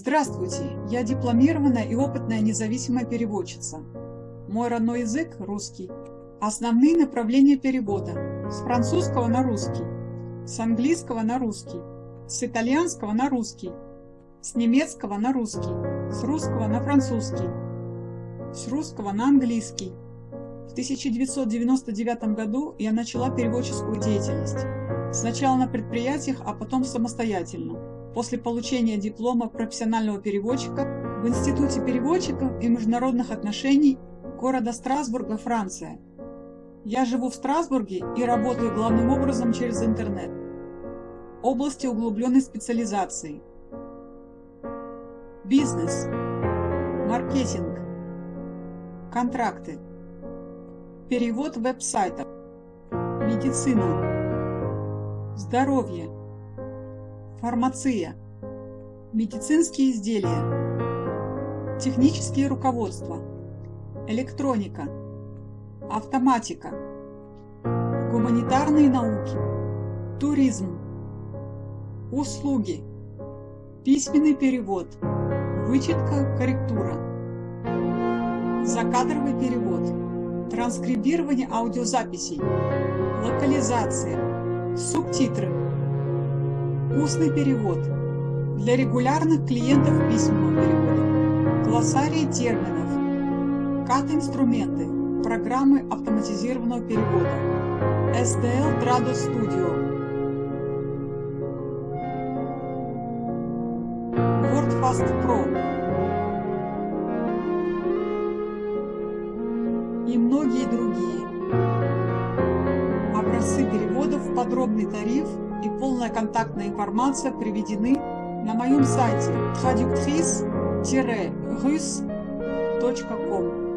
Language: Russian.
Здравствуйте, я дипломированная и опытная независимая переводчица. Мой родной язык – русский. Основные направления перевода – с французского на русский, с английского на русский, с итальянского на русский, с немецкого на русский, с русского на французский, с русского на английский. В 1999 году я начала переводческую деятельность. Сначала на предприятиях, а потом самостоятельно после получения диплома профессионального переводчика в Институте переводчиков и международных отношений города Страсбурга, Франция. Я живу в Страсбурге и работаю главным образом через интернет. Области углубленной специализации. Бизнес. Маркетинг. Контракты. Перевод веб-сайтов. Медицина. Здоровье Фармация. Медицинские изделия. Технические руководства. Электроника. Автоматика. Гуманитарные науки. Туризм. Услуги. Письменный перевод. Вычетка, корректура. Закадровый перевод. Транскрибирование аудиозаписей. Локализация. Субтитры Устный перевод. Для регулярных клиентов письменного перевода. Глоссарий терминов. Кат-инструменты. Программы автоматизированного перевода. SDL Trado Studio. WordFast Pro. И многие другие. Образцы переводов, подробный тариф – и полная контактная информация приведены на моем сайте traductrice-rus.com.